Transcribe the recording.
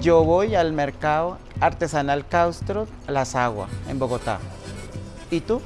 Yo voy al mercado artesanal Caustro Las Aguas, en Bogotá. ¿Y tú?